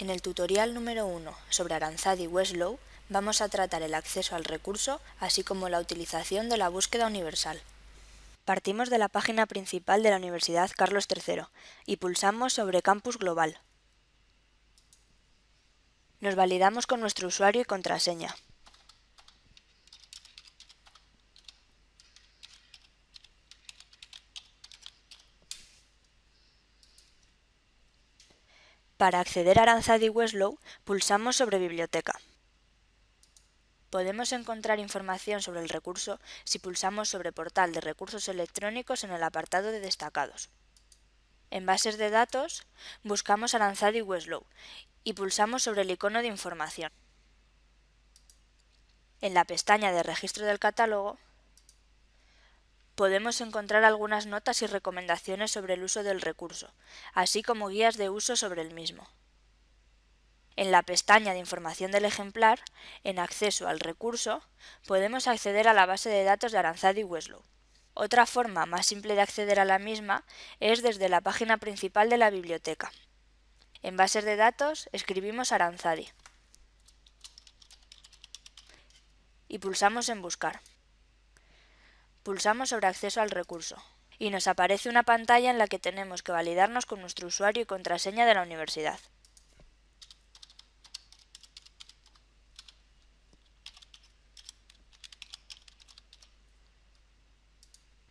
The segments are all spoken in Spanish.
En el tutorial número 1 sobre Aranzadi Westlaw vamos a tratar el acceso al recurso, así como la utilización de la búsqueda universal. Partimos de la página principal de la Universidad Carlos III y pulsamos sobre Campus Global. Nos validamos con nuestro usuario y contraseña. Para acceder a Aranzadi Westlaw, pulsamos sobre Biblioteca. Podemos encontrar información sobre el recurso si pulsamos sobre Portal de recursos electrónicos en el apartado de Destacados. En Bases de datos, buscamos Aranzadi Westlaw y pulsamos sobre el icono de información. En la pestaña de Registro del catálogo, podemos encontrar algunas notas y recomendaciones sobre el uso del recurso, así como guías de uso sobre el mismo. En la pestaña de información del ejemplar, en acceso al recurso, podemos acceder a la base de datos de Aranzadi Westlaw. Otra forma más simple de acceder a la misma es desde la página principal de la biblioteca. En bases de datos escribimos Aranzadi y pulsamos en Buscar pulsamos sobre Acceso al recurso y nos aparece una pantalla en la que tenemos que validarnos con nuestro usuario y contraseña de la universidad.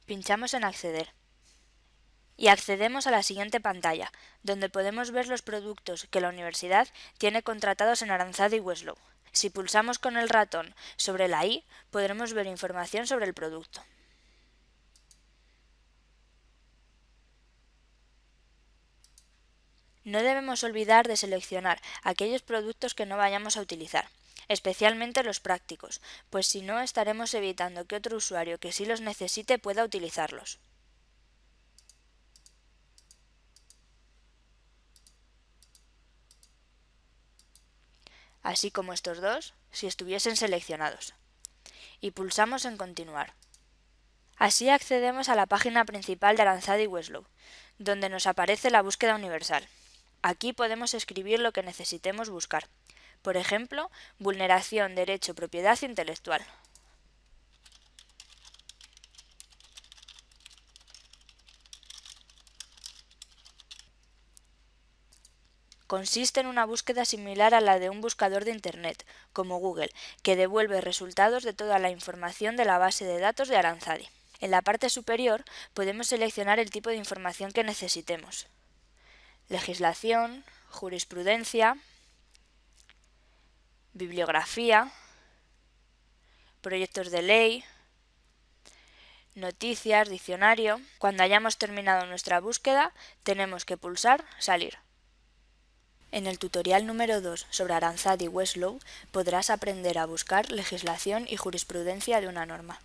Pinchamos en Acceder y accedemos a la siguiente pantalla, donde podemos ver los productos que la universidad tiene contratados en Aranzadi y Westlaw. Si pulsamos con el ratón sobre la I, podremos ver información sobre el producto. No debemos olvidar de seleccionar aquellos productos que no vayamos a utilizar, especialmente los prácticos, pues si no estaremos evitando que otro usuario que sí los necesite pueda utilizarlos. así como estos dos si estuviesen seleccionados. Y pulsamos en Continuar. Así accedemos a la página principal de Aranzadi Westlaw, donde nos aparece la búsqueda universal. Aquí podemos escribir lo que necesitemos buscar. Por ejemplo, vulneración, derecho, propiedad intelectual. Consiste en una búsqueda similar a la de un buscador de Internet, como Google, que devuelve resultados de toda la información de la base de datos de Aranzadi. En la parte superior podemos seleccionar el tipo de información que necesitemos legislación, jurisprudencia, bibliografía, proyectos de ley, noticias, diccionario. Cuando hayamos terminado nuestra búsqueda, tenemos que pulsar Salir. En el tutorial número 2 sobre Aranzadi y Westlaw podrás aprender a buscar legislación y jurisprudencia de una norma.